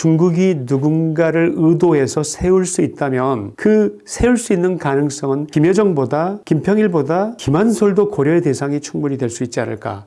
중국이 누군가를 의도해서 세울 수 있다면 그 세울 수 있는 가능성은 김여정보다 김평일보다 김한솔도 고려의 대상이 충분히 될 수 있지 않을까.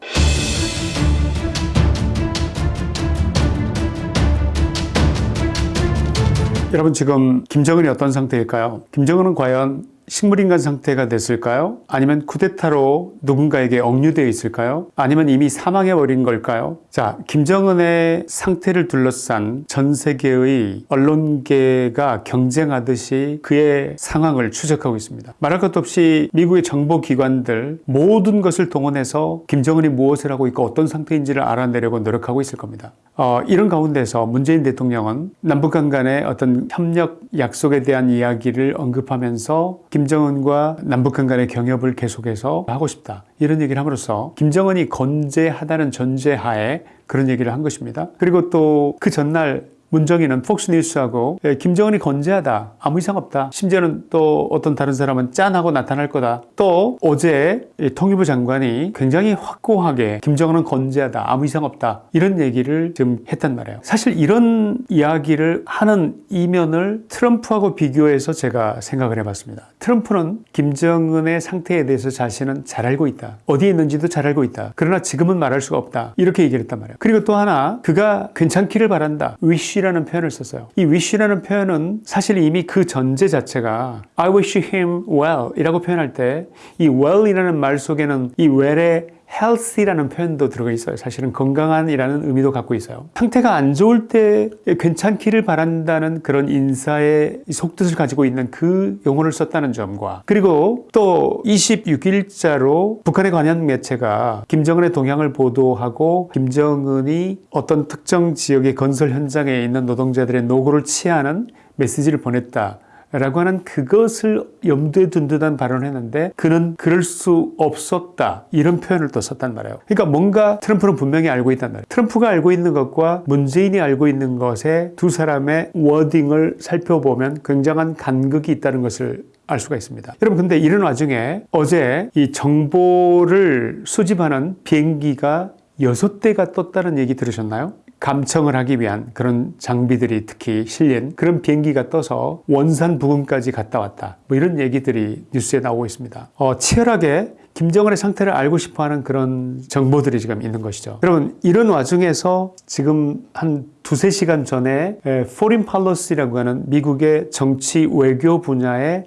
여러분 지금 김정은이 어떤 상태일까요? 김정은은 과연 식물인간 상태가 됐을까요? 아니면 쿠데타로 누군가에게 억류되어 있을까요? 아니면 이미 사망해버린 걸까요? 자, 김정은의 상태를 둘러싼 전 세계의 언론계가 경쟁하듯이 그의 상황을 추적하고 있습니다. 말할 것도 없이 미국의 정보기관들 모든 것을 동원해서 김정은이 무엇을 하고 있고 어떤 상태인지를 알아내려고 노력하고 있을 겁니다. 어, 이런 가운데서 문재인 대통령은 남북한 간의 어떤 협력 약속에 대한 이야기를 언급하면서 김정은과 남북한 간의 경협을 계속해서 하고 싶다. 이런 얘기를 함으로써 김정은이 건재하다는 전제하에 그런 얘기를 한 것입니다. 그리고 또 그 전날 문정희는 폭스뉴스하고 예, 김정은이 건재하다 아무 이상 없다. 심지어는 또 어떤 다른 사람은 짠하고 나타날 거다. 또 어제 통일부 장관이 굉장히 확고하게 김정은은 건재하다 아무 이상 없다 이런 얘기를 좀 했단 말이에요. 사실 이런 이야기를 하는 이면을 트럼프하고 비교해서 제가 생각을 해봤습니다. 트럼프는 김정은의 상태에 대해서 자신은 잘 알고 있다. 어디에 있는지도 잘 알고 있다. 그러나 지금은 말할 수가 없다. 이렇게 얘기를 했단 말이에요. 그리고 또 하나 그가 괜찮기를 바란다. 위시 wish라는 표현을 썼어요. 이 wish라는 표현은 사실 이미 그 전제 자체가 I wish him well 이라고 표현할 때 이 well이라는 말 속에는 이 well의 healthy라는 표현도 들어가 있어요. 사실은 건강한 이라는 의미도 갖고 있어요. 상태가 안 좋을 때 괜찮기를 바란다는 그런 인사의 속뜻을 가지고 있는 그 용어를 썼다는 점과 그리고 또 26일자로 북한의 관련 매체가 김정은의 동향을 보도하고 김정은이 어떤 특정 지역의 건설 현장에 있는 노동자들의 노고를 취하는 메시지를 보냈다. 라고 하는 그것을 염두에 둔 듯한 발언을 했는데 그는 그럴 수 없었다. 이런 표현을 또 썼단 말이에요. 그러니까 뭔가 트럼프는 분명히 알고 있단 말이에요. 트럼프가 알고 있는 것과 문재인이 알고 있는 것에 두 사람의 워딩을 살펴보면 굉장한 간극이 있다는 것을 알 수가 있습니다. 여러분 근데 이런 와중에 어제 이 정보를 수집하는 비행기가 여섯 대가 떴다는 얘기 들으셨나요? 감청을 하기 위한 그런 장비들이 특히 실린 그런 비행기가 떠서 원산 부근까지 갔다 왔다. 뭐 이런 얘기들이 뉴스에 나오고 있습니다. 어, 치열하게 김정은의 상태를 알고 싶어 하는 그런 정보들이 지금 있는 것이죠. 여러분, 이런 와중에서 지금 한 두세 시간 전에 Foreign Policy라고 하는 미국의 정치 외교 분야의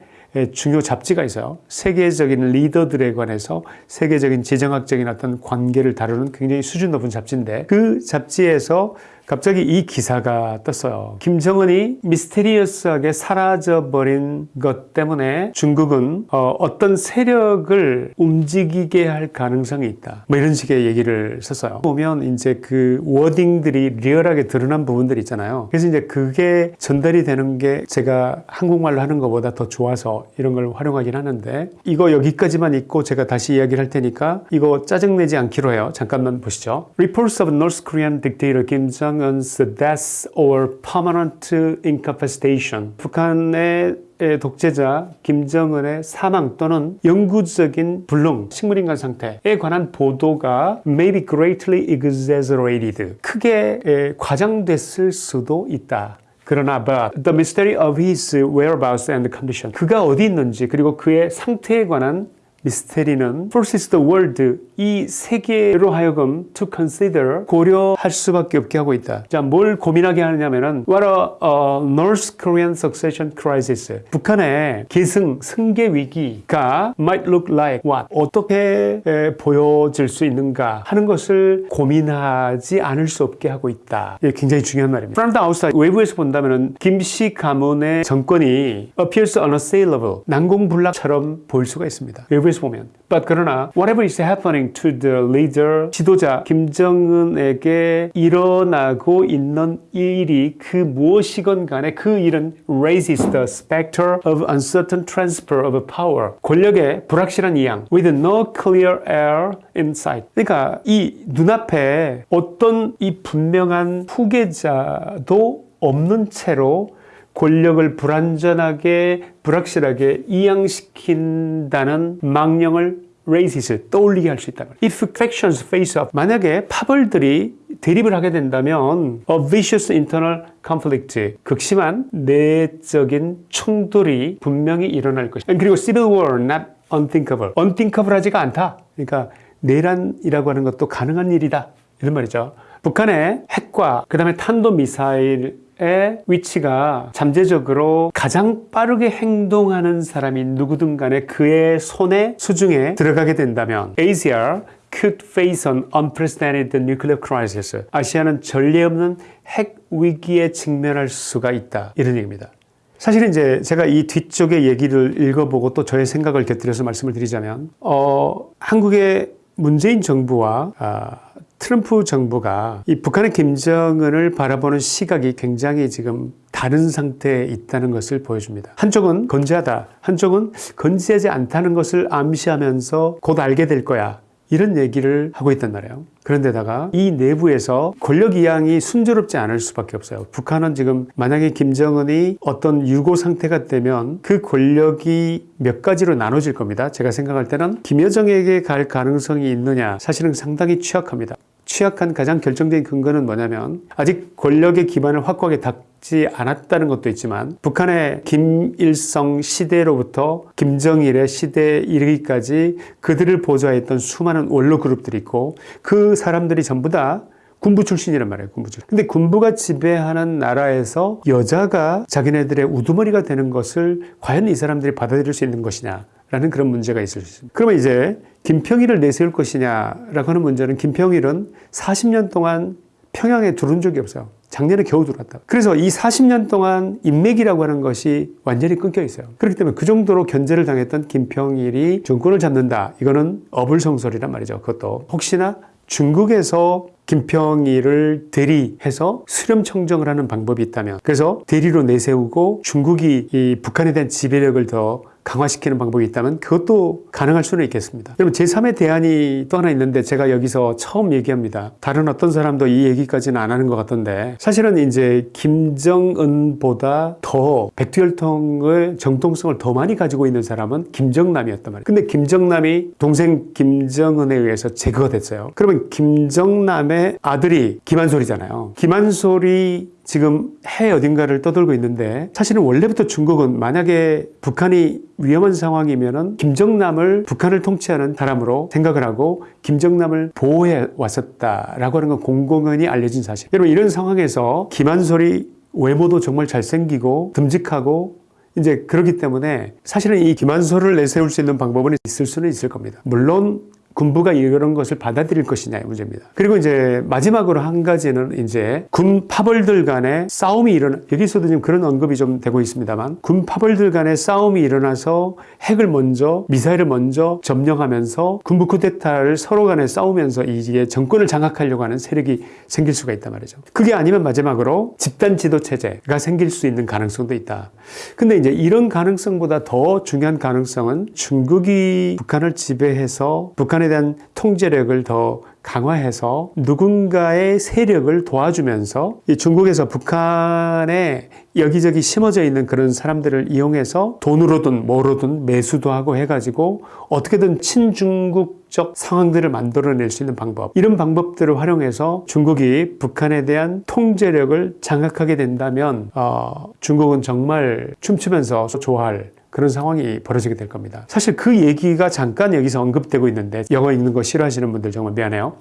중요 잡지가 있어요. 세계적인 리더들에 관해서 세계적인 지정학적인 어떤 관계를 다루는 굉장히 수준 높은 잡지인데 그 잡지에서 갑자기 이 기사가 떴어요. 김정은이 미스테리어스하게 사라져버린 것 때문에 중국은 어, 떤 세력을 움직이게 할 가능성이 있다. 뭐 이런 식의 얘기를 썼어요. 보면 이제 그 워딩들이 리얼하게 드러난 부분들이 있잖아요. 그래서 이제 그게 전달이 되는 게 제가 한국말로 하는 것보다 더 좋아서 이런 걸 활용하긴 하는데 이거 여기까지만 있고 제가 다시 이야기를 할 테니까 이거 짜증내지 않기로 해요. 잠깐만 보시죠. Reports of North Korean dictator Kim Jong Jong-un's death or permanent incapacitation. 북한의 독재자 김정은의 사망 또는 영구적인 불능, 식물인간 상태에 관한 보도가 may be greatly exaggerated. 크게 과장됐을 수도 있다. 그러나 but the mystery of his whereabouts and condition 그가 어디 있는지 그리고 그의 상태에 관한 미스테리는 forces the world 이 세계로 하여금 to consider 고려할 수밖에 없게 하고 있다. 자, 뭘 고민하게 하느냐면은 what a North Korean succession crisis 북한의 계승 승계 위기가 might look like what 어떻게 에, 보여질 수 있는가 하는 것을 고민하지 않을 수 없게 하고 있다. 이게 굉장히 중요한 말입니다. From the outside 외부에서 본다면은 김씨 가문의 정권이 appears unassailable 난공불락처럼 보일 수가 있습니다. 외부에서 계속 보면. But 그러나 whatever is happening to the leader 지도자 김정은에게 일어나고 있는 일이 그 무엇이건 간에 그 일은 raises the specter of uncertain transfer of power 권력의 불확실한 이양 with no clear air in sight 그러니까 이 눈앞에 어떤 이 분명한 후계자도 없는 채로 권력을 불완전하게 불확실하게 이양시킨다는 망령을 races 떠올리게 할수 거예요. If factions face up, 만약에 파벌들이 대립을 하게 된다면 a vicious internal conflict, 극심한 내적인 충돌이 분명히 일어날 것이다. 그리고 civil war, not unthinkable. unthinkable하지가 않다. 그러니까 내란이라고 하는 것도 가능한 일이다. 이런 말이죠. 북한의 핵과 그 다음에 탄도미사일 의 위치가 잠재적으로 가장 빠르게 행동하는 사람이 누구든 간에 그의 손에 수중에 들어가게 된다면 ASEAN could face an unprecedented nuclear crisis. 아시아는 전례 없는 핵 위기에 직면할 수가 있다. 이런 얘기입니다. 사실은 이제 제가 이 뒤쪽의 얘기를 읽어보고 또 저의 생각을 곁들여서 말씀을 드리자면, 어, 한국의 문재인 정부와 아, 트럼프 정부가 이 북한의 김정은을 바라보는 시각이 굉장히 지금 다른 상태에 있다는 것을 보여줍니다. 한쪽은 건재하다, 한쪽은 건재하지 않다는 것을 암시하면서 곧 알게 될 거야. 이런 얘기를 하고 있단 말이에요. 그런데다가 이 내부에서 권력 이양이 순조롭지 않을 수밖에 없어요. 북한은 지금 만약에 김정은이 어떤 유고 상태가 되면 그 권력이 몇 가지로 나눠질 겁니다. 제가 생각할 때는 김여정에게 갈 가능성이 있느냐 사실은 상당히 취약합니다. 취약한 가장 결정적인 근거는 뭐냐면 아직 권력의 기반을 확고하게 닦지 않았다는 것도 있지만 북한의 김일성 시대로부터 김정일의 시대에 이르기까지 그들을 보좌했던 수많은 원로 그룹들이 있고 그 사람들이 전부 다 군부 출신이란 말이에요. 군부 출신. 근데 군부가 지배하는 나라에서 여자가 자기네들의 우두머리가 되는 것을 과연 이 사람들이 받아들일 수 있는 것이냐. 라는 그런 문제가 있을 수 있습니다. 그러면 이제 김평일을 내세울 것이냐라고 하는 문제는 김평일은 40년 동안 평양에 들어온 적이 없어요. 작년에 겨우 들어왔다. 그래서 이 40년 동안 인맥이라고 하는 것이 완전히 끊겨 있어요. 그렇기 때문에 그 정도로 견제를 당했던 김평일이 정권을 잡는다. 이거는 어불성설이란 말이죠. 그것도 혹시나 중국에서 김평일을 대리해서 수렴 청정을 하는 방법이 있다면 그래서 대리로 내세우고 중국이 이 북한에 대한 지배력을 더 강화시키는 방법이 있다면 그것도 가능할 수는 있겠습니다. 여러분 제3의 대안이 또 하나 있는데 제가 여기서 처음 얘기합니다. 다른 어떤 사람도 이 얘기까지는 안 하는 것 같던데 사실은 이제 김정은보다 더 백두혈통의 정통성을 더 많이 가지고 있는 사람은 김정남이었단 말이에요. 근데 김정남이 동생 김정은에 의해서 제거가 됐어요. 그러면 김정남의 아들이 김한솔이잖아요. 김한솔이 지금 해외 어딘가를 떠돌고 있는데 사실은 원래부터 중국은 만약에 북한이 위험한 상황이면 은 김정남을 북한을 통치하는 사람으로 생각을 하고 김정남을 보호해 왔었다라고 하는 건 공공연히 알려진 사실. 여러분 이런 상황에서 김한솔이 외모도 정말 잘생기고 듬직하고 이제 그렇기 때문에 사실은 이 김한솔을 내세울 수 있는 방법은 있을 수는 있을 겁니다. 물론 군부가 이런 것을 받아들일 것이냐의 문제입니다. 그리고 이제 마지막으로 한 가지는 이제 군 파벌들 간의 싸움이 일어나 여기서도 지금 그런 언급이 좀 되고 있습니다만 군 파벌들 간의 싸움이 일어나서 핵을 먼저 미사일을 먼저 점령하면서 군부 쿠데타를 서로 간에 싸우면서 이게 정권을 장악하려고 하는 세력이 생길 수가 있단 말이죠. 그게 아니면 마지막으로 집단 지도 체제가 생길 수 있는 가능성도 있다. 근데 이제 이런 가능성보다 더 중요한 가능성은 중국이 북한을 지배해서 북한의 북한에 대한 통제력을 더 강화해서 누군가의 세력을 도와주면서 중국에서 북한에 여기저기 심어져 있는 그런 사람들을 이용해서 돈으로든 뭐로든 매수도 하고 해가지고 어떻게든 친중국적 상황들을 만들어낼 수 있는 방법. 이런 방법들을 활용해서 중국이 북한에 대한 통제력을 장악하게 된다면 어, 중국은 정말 춤추면서 좋아할 그런 상황이 벌어지게 될 겁니다. 사실 그 얘기가 잠깐 여기서 언급되고 있는데 영어 읽는 거 싫어하시는 분들 정말 미안해요.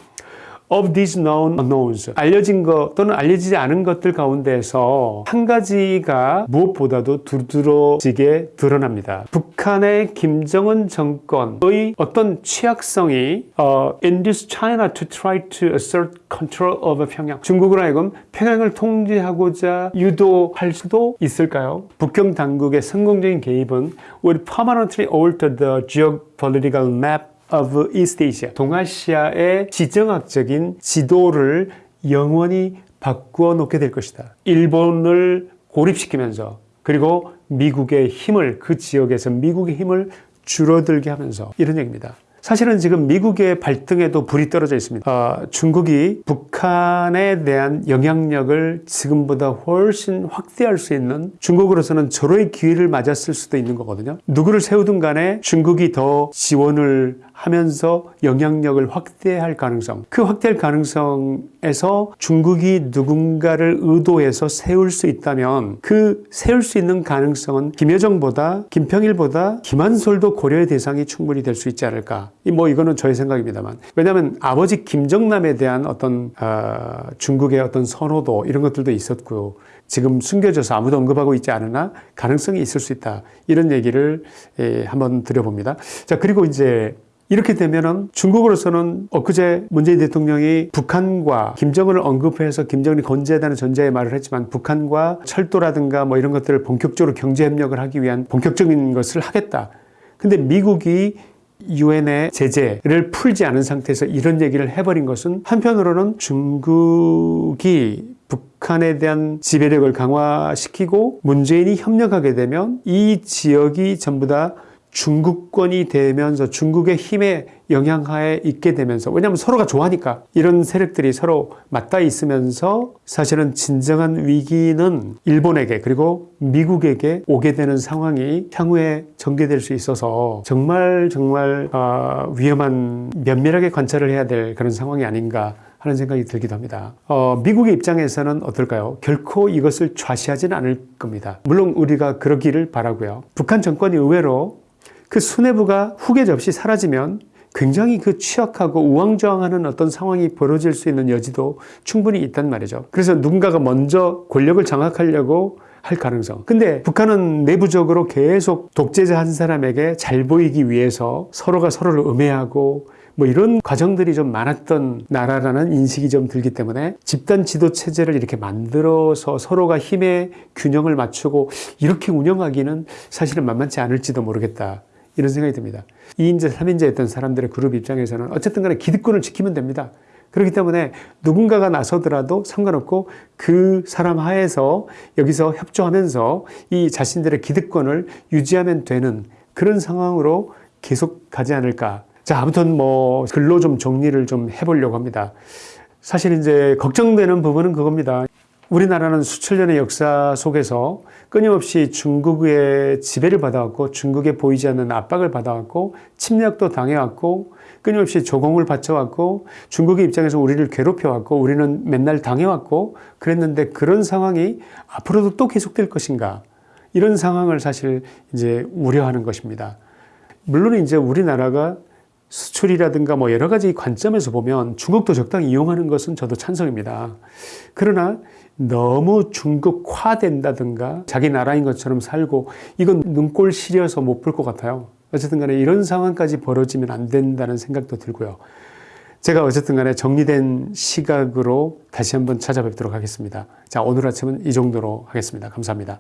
Of these known unknowns 알려진 것 또는 알려지지 않은 것들 가운데서 한 가지가 무엇보다도 두드러지게 드러납니다. 북한의 김정은 정권의 어떤 취약성이 uh, induce China to try to assert control over 평양 중국으로 하여금 평양을 통제하고자 유도할 수도 있을까요? 북경 당국의 성공적인 개입은 would permanently alter the geopolitical map of East Asia, 동아시아의 지정학적인 지도를 영원히 바꾸어 놓게 될 것이다. 일본을 고립시키면서 그리고 미국의 힘을 그 지역에서 미국의 힘을 줄어들게 하면서 이런 얘기입니다. 사실은 지금 미국의 발등에도 불이 떨어져 있습니다. 어, 중국이 북한에 대한 영향력을 지금보다 훨씬 확대할 수 있는 중국으로서는 절호의 기회를 맞았을 수도 있는 거거든요. 누구를 세우든 간에 중국이 더 지원을 하면서 영향력을 확대할 가능성, 그 확대할 가능성에서 중국이 누군가를 의도해서 세울 수 있다면 그 세울 수 있는 가능성은 김여정보다 김평일보다 김한솔도 고려의 대상이 충분히 될 수 있지 않을까. 이뭐 이거는 저의 생각입니다만. 왜냐하면 아버지 김정남에 대한 어떤 어, 중국의 어떤 선호도 이런 것들도 있었고요. 지금 숨겨져서 아무도 언급하고 있지 않으나 가능성이 있을 수 있다. 이런 얘기를 예, 한번 드려봅니다. 자, 그리고 이제 이렇게 되면은 중국으로서는 엊그제 문재인 대통령이 북한과 김정은을 언급해서 김정은이 건재하다는 전제의 말을 했지만 북한과 철도라든가 뭐 이런 것들을 본격적으로 경제 협력을 하기 위한 본격적인 것을 하겠다. 근데 미국이 유엔의 제재를 풀지 않은 상태에서 이런 얘기를 해버린 것은 한편으로는 중국이 북한에 대한 지배력을 강화시키고 문재인이 협력하게 되면 이 지역이 전부 다 중국권이 되면서 중국의 힘의 영향하에 있게 되면서 왜냐하면 서로가 좋아하니까 이런 세력들이 서로 맞닿아 있으면서 사실은 진정한 위기는 일본에게 그리고 미국에게 오게 되는 상황이 향후에 전개될 수 있어서 정말 정말 어, 위험한 면밀하게 관찰을 해야 될 그런 상황이 아닌가 하는 생각이 들기도 합니다. 어, 미국의 입장에서는 어떨까요? 결코 이것을 좌시하지는 않을 겁니다. 물론 우리가 그러기를 바라고요. 북한 정권이 의외로 그 수뇌부가 후계자 없이 사라지면 굉장히 그 취약하고 우왕좌왕하는 어떤 상황이 벌어질 수 있는 여지도 충분히 있단 말이죠. 그래서 누군가가 먼저 권력을 장악하려고 할 가능성. 근데 북한은 내부적으로 계속 독재자 한 사람에게 잘 보이기 위해서 서로가 서로를 음해하고 뭐 이런 과정들이 좀 많았던 나라라는 인식이 좀 들기 때문에 집단 지도 체제를 이렇게 만들어서 서로가 힘의 균형을 맞추고 이렇게 운영하기는 사실은 만만치 않을지도 모르겠다. 이런 생각이 듭니다. 2인제, 3인제였던 사람들의 그룹 입장에서는 어쨌든 간에 기득권을 지키면 됩니다. 그렇기 때문에 누군가가 나서더라도 상관없고 그 사람 하에서 여기서 협조하면서 이 자신들의 기득권을 유지하면 되는 그런 상황으로 계속 가지 않을까. 자, 아무튼 뭐 글로 좀 정리를 좀 해보려고 합니다. 사실 이제 걱정되는 부분은 그겁니다. 우리나라는 수천 년의 역사 속에서 끊임없이 중국의 지배를 받아왔고 중국에 보이지 않는 압박을 받아왔고 침략도 당해왔고 끊임없이 조공을 바쳐왔고 중국의 입장에서 우리를 괴롭혀왔고 우리는 맨날 당해왔고 그랬는데 그런 상황이 앞으로도 또 계속될 것인가 이런 상황을 사실 이제 우려하는 것입니다. 물론 이제 우리나라가 수출이라든가 뭐 여러 가지 관점에서 보면 중국도 적당히 이용하는 것은 저도 찬성입니다. 그러나 너무 중국화된다든가 자기 나라인 것처럼 살고 이건 눈꼴 시려서 못 볼 것 같아요. 어쨌든 간에 이런 상황까지 벌어지면 안 된다는 생각도 들고요. 제가 어쨌든 간에 정리된 시각으로 다시 한번 찾아뵙도록 하겠습니다. 자, 오늘 아침은 이 정도로 하겠습니다. 감사합니다.